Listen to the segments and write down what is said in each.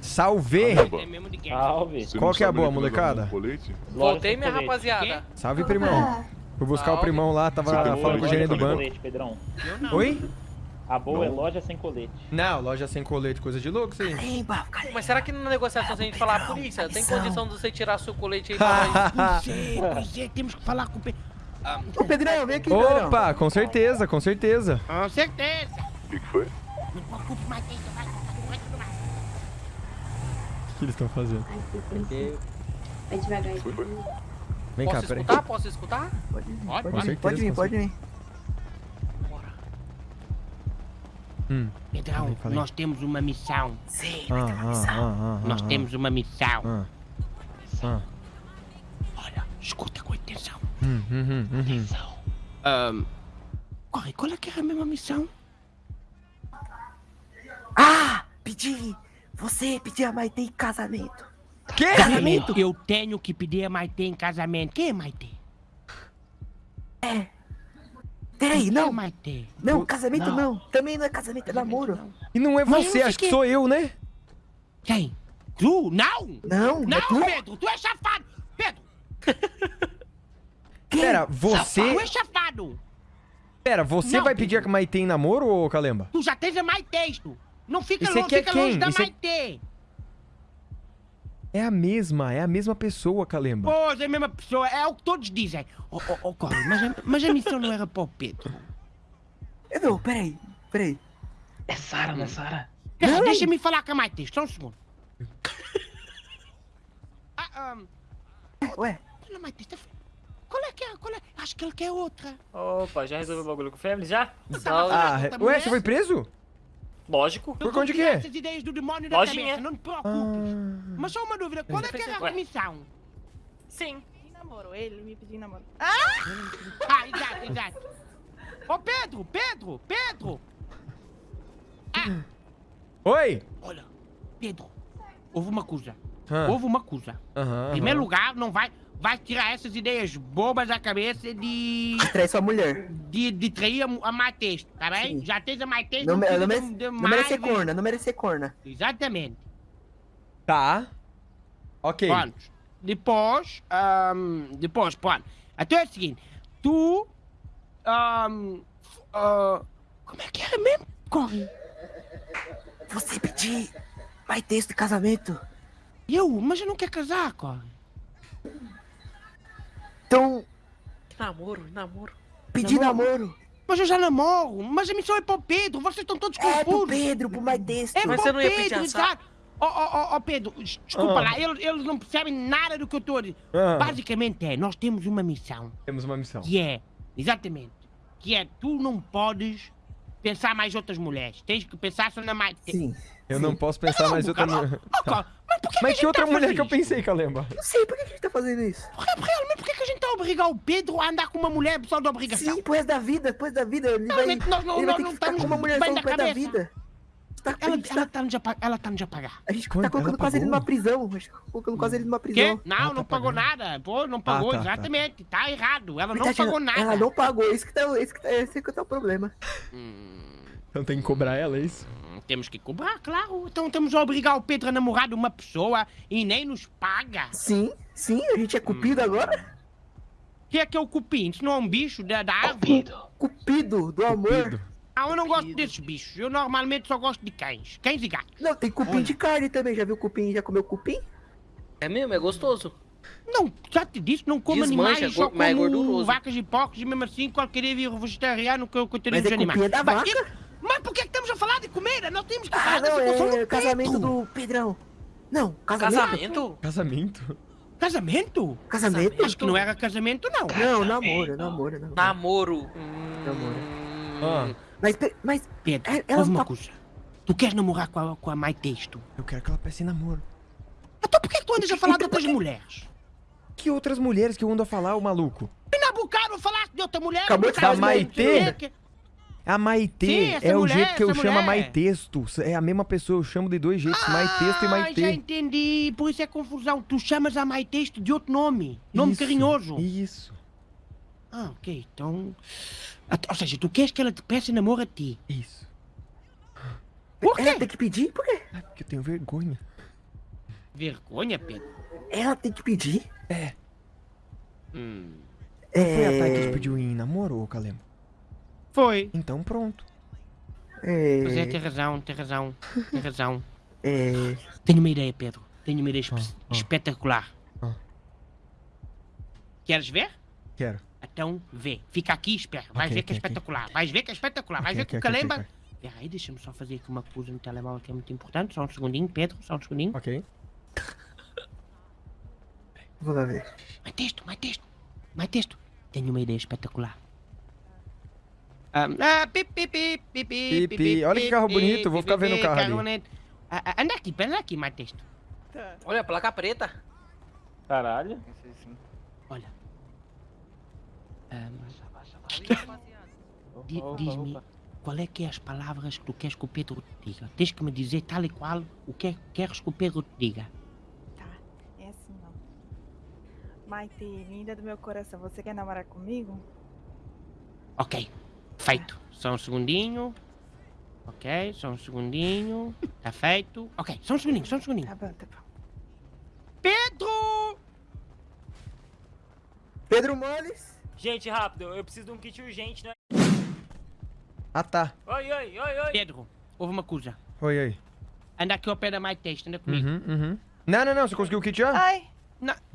Salve! É mesmo de guerra. Salve. Qual que é a boa, molecada? Voltei, minha Colete. rapaziada. Salve, primão. Fui buscar o Salve. primão lá, tava falando com o é gerente do banco. colete, Pedrão. Eu não. Oi? A boa é loja sem colete. Não, loja sem colete, coisa de louco, isso aí. Calemba, calemba. Mas será que na negociação, se a gente falar a polícia, tem condição de você tirar seu colete aí pra nós? É, é, temos que falar com o Pedro. Ô, Pedrão, vem aqui, Pedrão. Opa, com certeza, com certeza. Com certeza. O que, que foi? O que eles estão fazendo? Vai devagar aí. Vem cá, Posso peraí. escutar? Posso escutar? Pode vir, Pode, pode vir, pode vir, pode vir. Bora. Hum. Pedrão, Falei, falei. nós temos uma missão. Sim, Ah, uma missão. ah, ah, Nós ah, temos uma missão. ah, ah. Olha, escuta com atenção. Hum, hum, hum, hum. Ahn, corre, qual é que era a mesma missão? Ah, pedi. Você pediu a Maite em casamento. Que? Casamento? Eu tenho que pedir a Maite em casamento. Quem é Maite? É. Peraí, Quem é não. Maite? Não, casamento Não. não. Também não é casamento, é namoro. E não é você, acho que fiquei- sou eu, né? Quem? Tu? Não! Não, é Não, tu? Pedro, tu é chafado! Pedro, Quem? Pera, tu você. é chafado! Pera, você Não, vai pedir a Maite em namoro, ô Calemba? Tu já tens a Maite, tu! Não fica, E cê longe, quer fica quem? longe da E cê- Maite! É a mesma, é a mesma pessoa, Calemba. Pois, é a mesma pessoa, é o que todos dizem. Oh, oh, oh Corre, mas, a- mas a missão não era para o Pedro. Eu não, peraí, peraí. É Sara, não é Sara? Não. Deixa-me falar com a Maite, só um segundo. Ah, um, Ué, olha, Maite, tá... qual é que é? Qual é? Acho que ele quer outra. Opa, já resolveu o bagulho com o Family já? Salve. Ah, outra ué, você foi preso? Lógico. Por conta de quê? Essas ideias do demônio da Lojinha. cabeça, não te preocupes. Ah. Mas só uma dúvida, qual é que era a missão? Sim. namoro, ele me pediu namoro. Ah, exato, exato. Ô, Pedro, Pedro, Pedro! Ah, Oi! olha, Pedro, houve uma coisa, Ah, houve uma coisa. Em primeiro lugar, não vai, vai tirar essas ideias bobas da cabeça de, trai sua mulher. de, de trair a, a Matheus, tá bem? Sim. Já tens a Matheus, Não, não, de- merece, de não merece ser mais- corna, não merece ser corna. Exatamente. Tá. Ok. Pronto. Depois, ahm, depois, pronto. Então é o seguinte, tu, ahm, f- ah, como é que era mesmo? Corre. Você pedir Maite de casamento. Eu, mas eu não quero casar, corre. Então, Namoro, namoro. pedir Namoro? namoro. Mas eu já namoro, mas a missão é para o Pedro, vocês estão todos É pro confusos. Pedro, pro Maite. É Mas para você não ia pedir Pedro, assado? exato. Ó, ó, ó, ó, Pedro, des- desculpa Ah. lá, eles, eles não percebem nada do que eu estou a dizer. Ah, Basicamente é, nós temos uma missão, Temos uma missão. que é, exatamente, que é, tu não podes pensar mais outras mulheres, tens que pensar só na mais... Sim. Eu não posso pensar mais outra mulher. Tá. mas por que, Mas que outra tá mulher que eu pensei, Calemba? Não sei, por que a gente tá fazendo isso? Realmente, por que, que a gente a obrigar o Pedro a andar com uma mulher só de obrigação? Sim, resto da vida, depois da vida. Ele vai, Realmente, nós não, ele vai ter não que ficar com uma mulher só resto da vida. Tá, Ela gente ela tá, está-nos a, pa- ela está-nos a pagar. a gente Quanto? tá colocando Ela quase ele numa prisão. A gente tá colocando quase ele numa Quê? prisão. Não, Ah, não tá pagou pagando. nada. Pô, não pagou, tá, tá. exatamente. Tá errado. Ela não Verdade, pagou ela- nada. Ela não pagou, esse que tá, esse que tá, esse que tá o problema. Então tem que cobrar ela, é isso? Hum, Temos que cobrar, claro. Então temos a obrigar o Pedro a namorar de uma pessoa e nem nos paga. Sim, sim, a gente é cupido Hum. agora. Que é que é o cupim? Isso não é um bicho da, da árvore? Cupido, do amor. Ah, eu não gosto desses bichos. Eu normalmente só gosto de cães. Cães e gatos. Não, tem cupim Olha. de carne também. Já viu cupim? Já comeu cupim? É mesmo? É gostoso? Não, já te disse, não como Desmancha, animais, só go- mas é como gorduroso. vacas e porcos e mesmo assim qualquer dia vir vegetariano que eu continuo Mas os é animais. cupim é da Mas, vaca. e- Mas por que que estamos a falar de comida? Nós temos que Ah, falar da não, situação é do casamento Pedro. do Pedrão. Não, casamento. Casamento? Casamento? Casamento? Casamento? Acho que não era casamento, não. Não, namoro, namoro, namoro. Namoro. Hum, Namoro. Ah, Mas, mas, Pedro, É, ela ouve uma coisa. Tu queres namorar com a, com a Maitesto? eu quero que ela peça em namoro. Então por que tu andas a falar de outras mulheres? Que outras mulheres que eu ando a falar, ô maluco? E na Bucaro falaste de outra mulher? Acabou de falar Maitê? O quê. A Maitê Sim, é o mulher, jeito que eu chamo a. Maitexto. É a mesma pessoa, eu chamo de dois jeitos, Maitexto e Ah, já Maitê. entendi. Por isso é confusão. Tu chamas a Maitesto de outro nome. Nome Isso, carinhoso. Isso, Ah, ok. Então... Ah, Ou seja, tu queres que ela te peça namoro a ti? isso. Por Ela quê? tem que pedir? Por quê? Ah, porque eu tenho vergonha. Vergonha, Pedro? Ela tem que pedir? Hum. Foi a Thay que te É... pediu em namoro, ô Calembo? Foi. Então pronto. Pois é, É... tem razão, tem razão, tem razão. É... Tenho uma ideia, Pedro. Tenho uma ideia Ah, ah. espetacular. Ah. Queres ver? Quero. Então vê. Fica aqui e espera. Vais Ok, ver que é espetacular. Vais ver que é espetacular. Vais ver que o Calemba. ok. Espera aí, deixa-me só fazer aqui uma coisa no telemóvel que é muito importante. Só um segundinho, Pedro. Só um segundinho. Ok. Vou lá ver. Mais texto, mais texto. Mais texto. Tenho uma ideia espetacular. Ah, ah, pi, pi, pi, pi, pi, Pi, pi. Olha que carro bonito, vou ficar vendo o carro ali. Ah, ah, anda aqui, anda aqui, mais texto. Tá. Olha, placa preta. Caralho. Olha. Ah, Diz-me qual é que é as palavras que tu queres que o Pedro te diga. Tens que me dizer tal e qual o que é que queres que o Pedro te diga. Tá. É assim, ó. Maite, linda do meu coração, você quer namorar comigo? Ok, feito. Só um segundinho. Ok, só um segundinho. Tá feito. Ok, só um segundinho, só um segundinho. Tá bom, tá bom. Pedro! Pedro Moles? Gente, rápido, eu preciso de um kit urgente, né? Ah, tá. Oi, oi, oi, oi. Pedro, houve uma coisa. Oi, oi. Anda aqui ao pé da mais texto, anda comigo. Uhum, uhum. Não, não, não. Você conseguiu o kit já? Ai,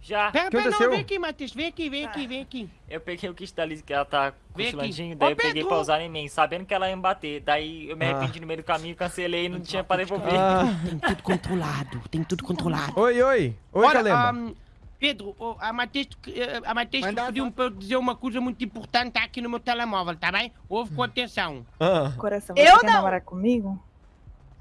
Já. Pera, pera, não, vem aqui, Matheus. Vem aqui, vem aqui, vem aqui. Eu peguei o kit da Liz que ela tá aqui. cochilandinho, Ô, daí eu peguei Pedro! pra usar em mim, sabendo que ela ia me bater. Daí eu me Ah. arrependi no meio do caminho, cancelei e não tinha pra devolver. Ah. Tem tudo controlado, tem tudo controlado. Oi, oi. Oi, Olha, Calemba. ahm, Pedro, oh, a Matheus eh, a Matheus pediu-me para eu dizer uma coisa muito importante aqui no meu telemóvel, tá bem? Ouve com atenção. Ah. coração, você Eu quer não. namorar comigo?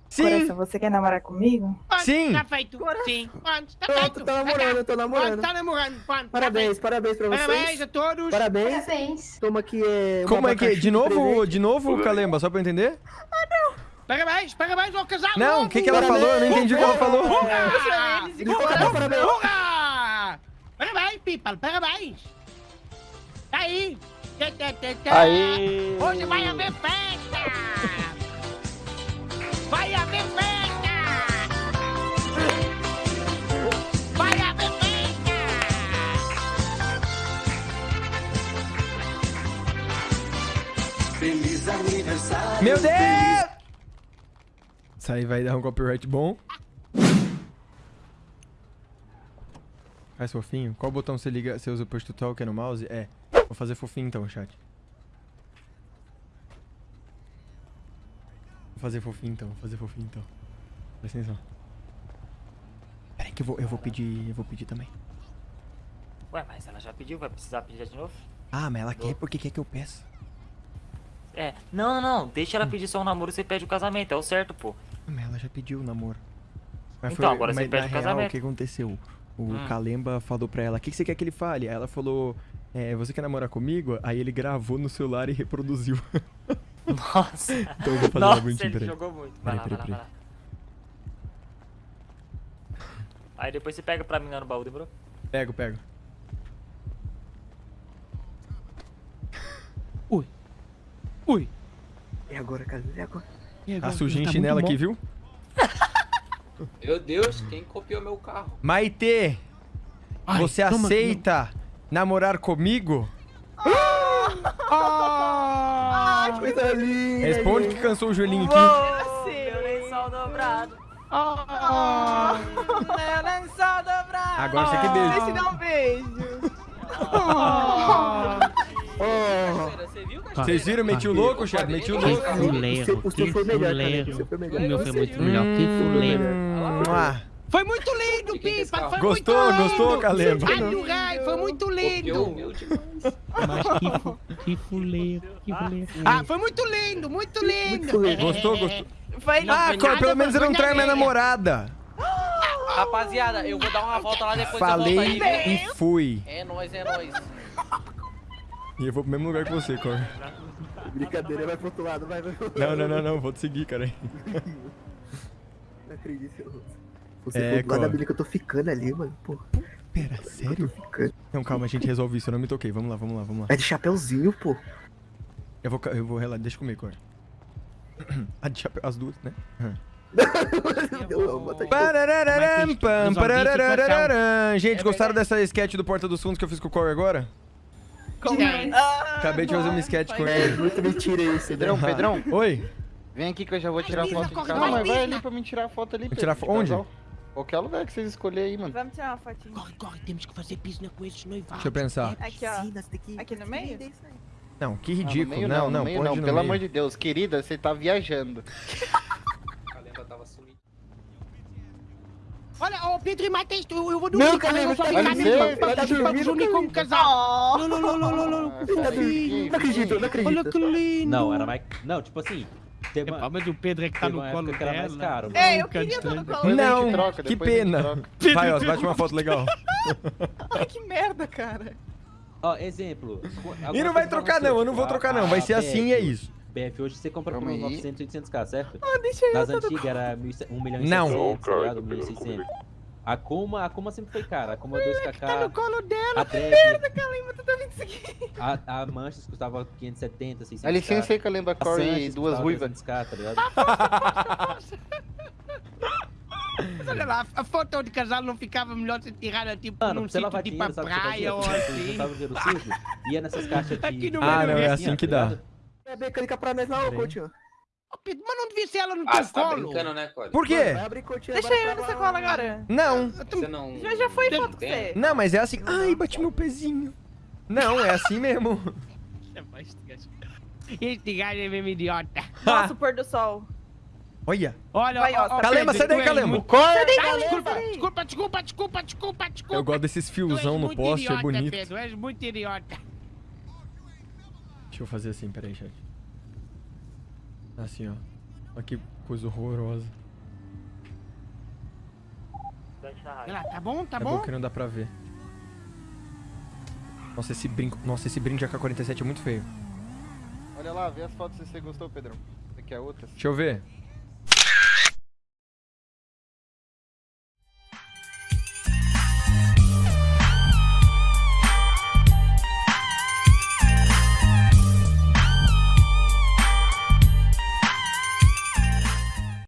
Sim. Coração, você quer namorar comigo? Pronto, Sim. Tá feito. Sim. Pronto, tá Pronto, feito. tô namorando, tô Pronto, namorando. tá namorando. Pronto, Parabéns, parabéns pra Tá. Parabéns vocês. a todos. Parabéns. Parabéns. Toma aqui é, Como é que é? De novo, presente. de novo, Calemba, só pra eu entender? Parabéns, parabéns ao casal. Não, o que, que ela falou? Eu não entendi o que ela falou. Hurra! Parabéns. Hurra! Parabéns, people, parabéns. Tá aí. Aí. Hoje vai haver festa! Vai haver festa! Vai haver festa! Meu Deus! Isso aí vai dar um copyright bom. Faz fofinho. Qual botão você liga? Você usa o push to talk é no mouse? É. Vou fazer fofinho então, chat. Fazer fofinho então, vou fazer fofinho então. Presta atenção. Pera aí que eu vou, eu vou pedir, eu vou pedir também. Ué, mas ela já pediu, vai precisar pedir de novo? Ah, mas ela quer porque quer que eu peça. É, não, não, não, deixa ela pedir só um namoro e você pede o casamento, é o certo, pô. Ah, Mas ela já pediu o namoro. Então, agora você mas pede o real, casamento. o que aconteceu? O Hum. Kalemba falou pra ela, o que, que você quer que ele fale? Aí ela falou, é, você quer namorar comigo? Aí ele gravou no celular e reproduziu. Nossa. Então eu vou fazer Nossa, uma bonitinha, ele peraí. jogou muito. Vai Peraí, lá, vai peraí, lá, vai lá. Aí depois você pega pra mim lá no baú, demorou? Pego, pego. Ui. É agora, cara. É agora. Tá sujinho em chinelo aqui, viu? Meu Deus, quem copiou meu carro? Maitê, Ai, você toma- aceita namorar comigo? Ah! Coisa linda. Responde que cansou o joelhinho aqui. Meu lençol dobrado. Ah! Meu lençol dobrado. Agora você que beija. Deixa eu dar um beijo. Ah! Oh, Você viu, Vocês viram? Meti o louco, chefe? Meti o Que louco. fuleiro, que foi melhor, cara. O fuleiro. foi melhor. O meu foi muito melhor, que fuleiro. Foi muito lindo, é Pipa! Foi Gostou? muito lindo! Gostou, Calemba? Adorei, foi muito lindo! Mas que, que fuleiro, que fuleiro. Ah, foi muito lindo, muito lindo! Gostou, gostou? Foi Não, Ah, foi pelo menos você não foi trai minha namorada. Rapaziada, eu vou dar uma volta lá depois Falei eu volto aí. e fui. É nóis, é nóis. E eu vou pro mesmo lugar que você, Cor. Brincadeira, vai pro outro lado, vai, vai. Não, não, não, não. Vou te seguir, cara. Não acredito. eu- Você É, do lado da que eu tô ficando ali, mano. Pô, Pera, sério? ficando. Não, calma, a gente resolve isso. Eu não me toquei. Vamos lá, vamos lá, vamos lá. É de chapeuzinho, pô. Eu vou, eu vou relaxar. Deixa comigo, Cor. A de chapéu, as duas, né? Pararararam. Gente, É gostaram dessa sketch do Porta dos Fundos que eu fiz com o Corey agora? Como Demais. Ah, Acabei de fazer uma sketch com foi- É, ele. muito mentira isso. Pedrão, Pedrão, Oi? vem aqui que eu já vou tirar foto de casal. vai, Não, mas vai ali pra mim tirar a foto ali, Pedro, tirar de fo- onde? Qualquer lugar que vocês escolherem aí, mano. Vamos tirar uma fotinha. Corre, corre, temos que fazer piscina com esses noivados. Deixa eu pensar. Aqui, ó. Aqui no meio? vender isso aí. Não, que Ah, ridículo. meio não, não, meio não, no pelo meio. amor de Deus. Querida, você tá viajando. A lenda tava sumindo. Olha, ô Pedro e Matheus, eu, eu vou dormir. Não, cara, eu só tá ficar mesmo tá pra- unir como casal. Não, não, não, não, não, não. Ah, tá fofinho. Não acredito, não Olha acredito. que lindo. Não, era mais. Não, tipo assim. Epá, uma, mas o Pedro é que tá no colo era mais dela. caro. Ei, eu queria estar no distante. colo Depois a gente Não, troca, que pena. troca. Vai, ó, bate uma foto legal. Ai, que merda, cara. Ó, exemplo. E não vai trocar não, eu não vou trocar não. Vai ser assim e é isso. BF hoje você compra por Calma uns aí. 900, 800k, certo? Ah, deixa eu Nas no antigas era 1 milhão e Não. 600, tá ligado? 1.600. A Kuma, a Kuma sempre foi cara. A Kuma Tá no 2kk, colo dela. a Drag, Calma, tu tá isso aqui? a, a Manchas custava 570, 600k. Dá licença aí, Calemba a Corey e duas ruivas. 300k, tá ligado? Mas olha lá, a foto de casal não ficava melhor se tirada tipo Mano, num sítio tipo a dinheiro, que você praia ou assim. ia nessas caixas de... Aqui no Ah, não, é assim ó, que tá dá. É bem, clica pra nós lá, ô Peraí. Pedro, mas não devia ser ela no Ah, teu você tá colo. brincando, né, Cole? Por quê? Vai abrir Coutinho Deixa eu nessa lá. cola agora. Não, Você não. Já, já foi foto com você. não, mas é assim. Ai, bati meu pezinho. Não, é assim mesmo. Este gajo é mesmo idiota. Nossa, o pôr do sol. Olha. Olha, Vai, ó, ó, Calema, sai daí, Calema. Ah, Calema. desculpa, desculpa, desculpa, desculpa, desculpa, desculpa. Eu gosto desses fiozão no poste, é idiota, bonito. Pedro, és muito idiota. Deixa eu fazer assim, peraí, chat. Assim, ó. Olha que coisa horrorosa. Olha lá, tá bom, tá é bom? bom que não dá pra ver. Nossa, esse brinco. Nossa, esse brinde AK-47 é muito feio. Olha lá, vê as fotos se você gostou, Pedrão. Aqui é outras. Deixa eu ver.